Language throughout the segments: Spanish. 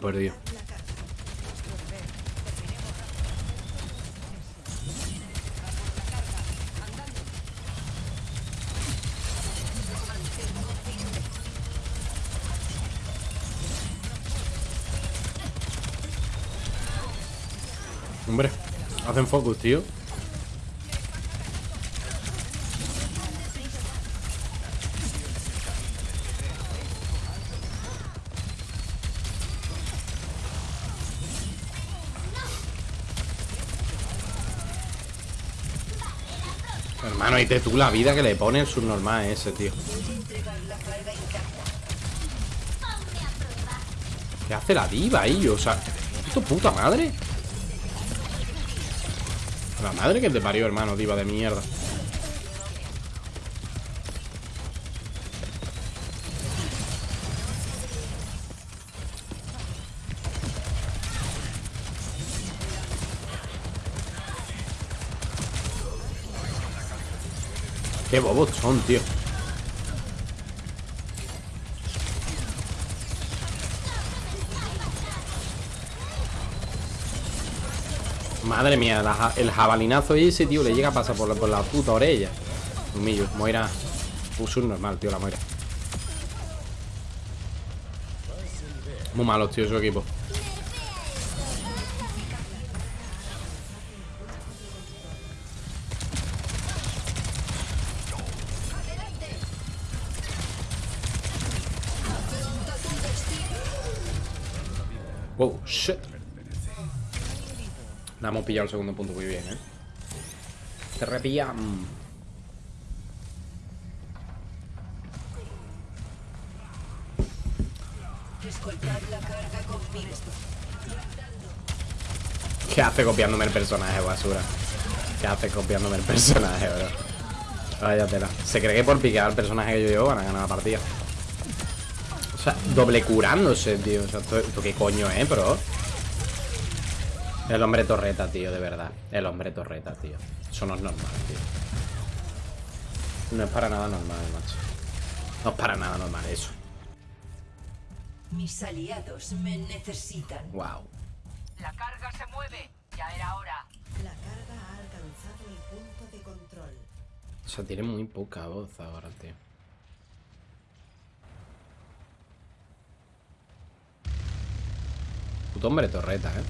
perdido. Hombre, hacen focus, tío. Hermano, y te tú la vida que le pone el subnormal ese, tío. ¿Qué hace la diva ahí? O sea, ¿esto puta madre? La madre que te parió, hermano, diva de mierda. Qué bobos son, tío. Madre mía, el jabalinazo ese, tío, le llega a pasar por la, por la puta orella. Humillo, Moira. Puso normal, tío, la Moira. Muy malos, tío, su equipo. Wow, shit. La hemos pillado el segundo punto muy bien, ¿eh? Se repilla. mm. ¿Qué hace copiándome el personaje, basura? ¿Qué hace copiándome el personaje, bro? Vaya tela. Se cree que por piquear el personaje que yo llevo van a ganar la partida. O sea, doble curándose, tío. O sea, ¿esto, esto qué coño es, bro? El hombre torreta, tío, de verdad. El hombre torreta, tío. Eso no es normal, tío. No es para nada normal, macho. No es para nada normal eso. Mis aliados me necesitan. Wow. La carga se mueve. Ya era hora. La carga ha alcanzado el punto de control. O sea, tiene muy poca voz ahora, tío. Hombre torreta, eh.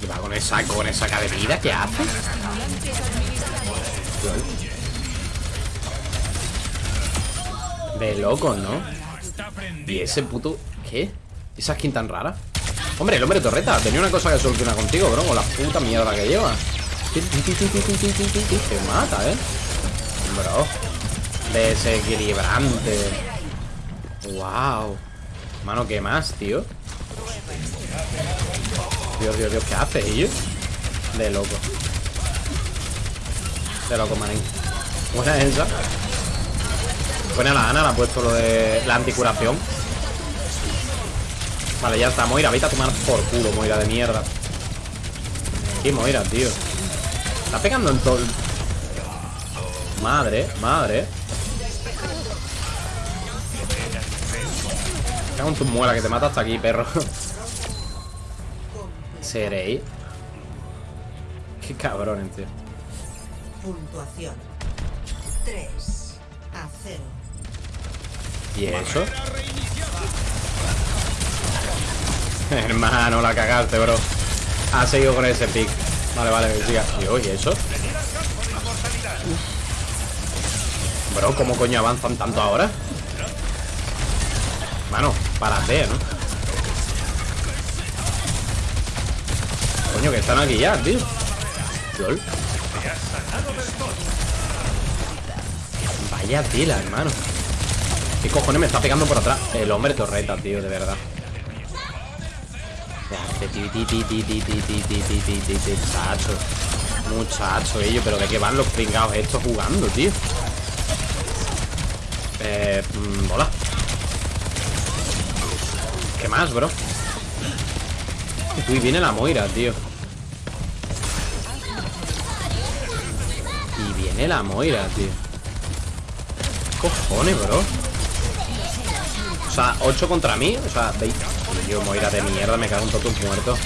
¿Qué va con esa, con esa cara de vida? ¿Qué hace? De locos, ¿no? Y ese puto... ¿Qué? ¿Esa skin tan rara? Hombre, el hombre torreta Tenía una cosa que soluciona contigo, bro Con la puta mierda que lleva Te mata, ¿eh? Bro. Desequilibrante. Wow Mano, ¿qué más, tío? Dios, Dios, Dios, ¿qué hace, ellos? De loco. De loco, manín. Buena esa. Buena la Ana, le ha puesto lo de la anticuración. Vale, ya está, Moira, vete a tomar por culo, Moira de mierda. ¿Qué Moira, tío? Está pegando en todo Madre, madre Cago en tu muela que te mata hasta aquí, perro Seréis Qué cabrones, tío Puntuación. 3 a 0. ¿Y eso? Hermano, la cagaste, bro Ha seguido con ese pick Vale, vale, que siga Y ¿eso? Bro, ¿cómo coño avanzan tanto ahora? Mano, párate, ¿no? Coño, que están aquí ya, tío LOL Vaya tela, hermano ¿Qué cojones me está pegando por atrás? El hombre torreta, tío, de verdad Muchacho Muchacho, ellos, pero de qué van los pringados estos jugando, tío Eh, mm, hola ¿Qué más, bro? Uy, viene la Moira, tío Tiene la Moira, tío. ¿Qué cojones, bro? O sea, 8 contra mí. O sea, 20. Tío, Moira de mierda, me cago en todos tus muertos.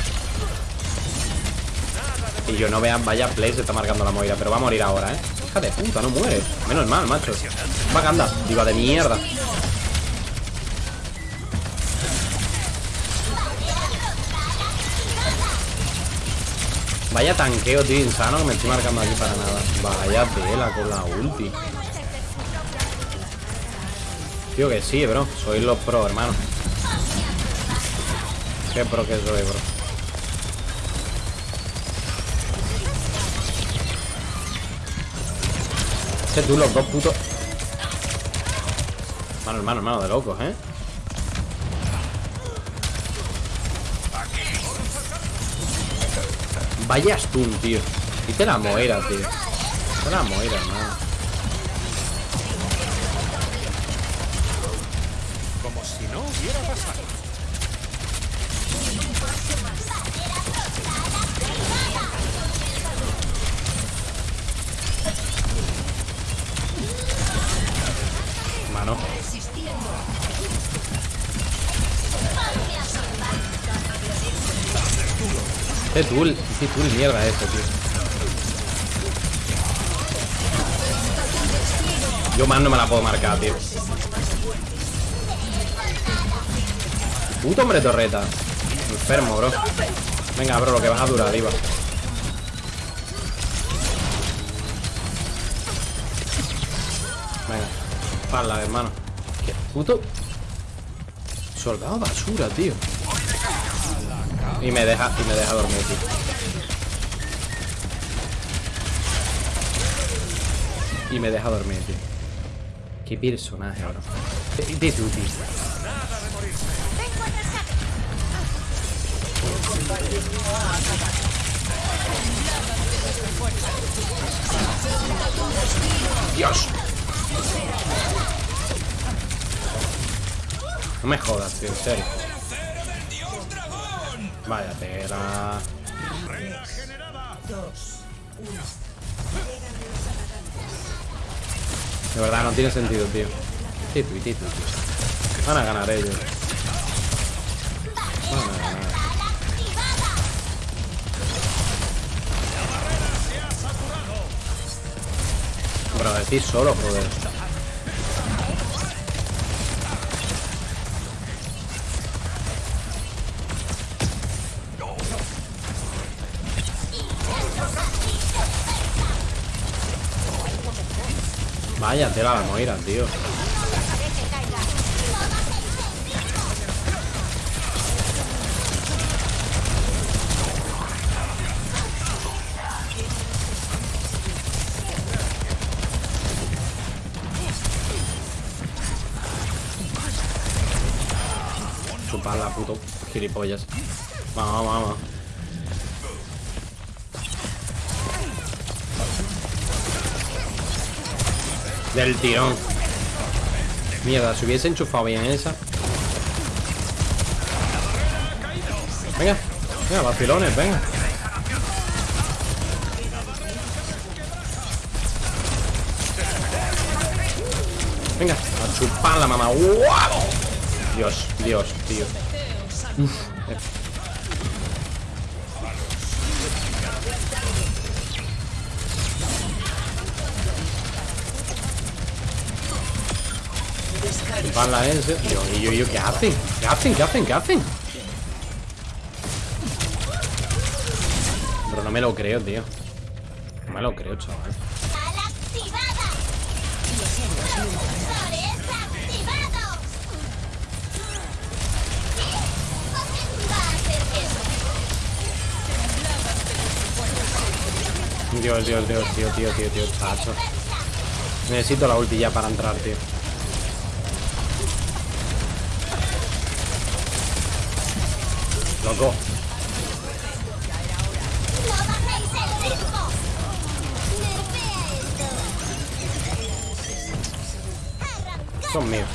Y yo no vean, vaya play, se está marcando la Moira. Pero va a morir ahora, ¿eh? Hija de puta, no muere. Menos mal, macho. Vaganda, diva de mierda. Vaya tanqueo, tío, insano que me estoy marcando aquí para nada. Vaya tela con la ulti. Tío, que sí, bro. Soy los pro, hermano. Qué pro que soy, bro. Este tú, los dos putos. Hermano, hermano, hermano, de locos, ¿eh? Vaya stun, tío. Y te la moira, tío. Te la moira, hermano. Como si no hubiera pasado. Mano. Qué tool, qué tool mierda eso, tío. Yo más no me la puedo marcar, tío. Puto hombre torreta. Enfermo, bro. Venga, bro, lo que vas a durar, iba. Venga. Pala, hermano. Qué puto. Soldado basura, tío. Y me deja, y me deja dormir, tío. Y me deja dormir, tío. Qué personaje, bro. De, de tío. Dios. No me jodas, tío, en serio. Vaya tela. De verdad, no tiene sentido, tío. Titu y titu, tío. Van a ganar ellos. Decís solo, joder. Vaya tela la Moira, tío. Chuparla, puto gilipollas. Vamos, vamos, vamos. Del tirón. Mierda, si hubiese enchufado bien esa. Venga, venga, vacilones, venga. Venga, a chuparla, mamá. ¡Guau! Dios, Dios, tío. Uf. eh. Chuparla ese. Yo, yo, yo, ¿qué hacen? ¿Qué hacen? ¿Qué hacen? ¿Qué hacen? Pero no me lo creo, tío. No me lo creo, chaval. Dios, Dios, Dios, tío, tío, tío, tío, chacho. Necesito la ulti ya para entrar, tío. Loco. ¡No bajéis el ritmo! ¡Nerfea esto! ¡Arrancad Son míos.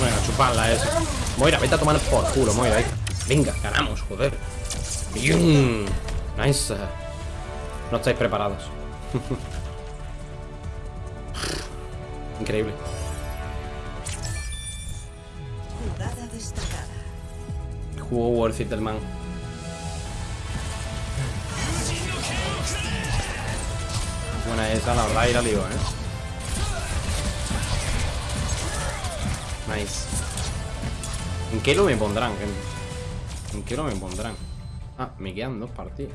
Venga, chuparla esa. Moira, vete a tomar por culo, Moira. eh. Venga, ganamos, joder. Bien. Nice. No estáis preparados. Increíble. Jugada destacada. Jugó worth it el man. Buena esa, la verdad, y la ligo, eh. Nice. ¿En qué lo me pondrán? ¿En, en qué lo me pondrán? Ah, me quedan dos partidos.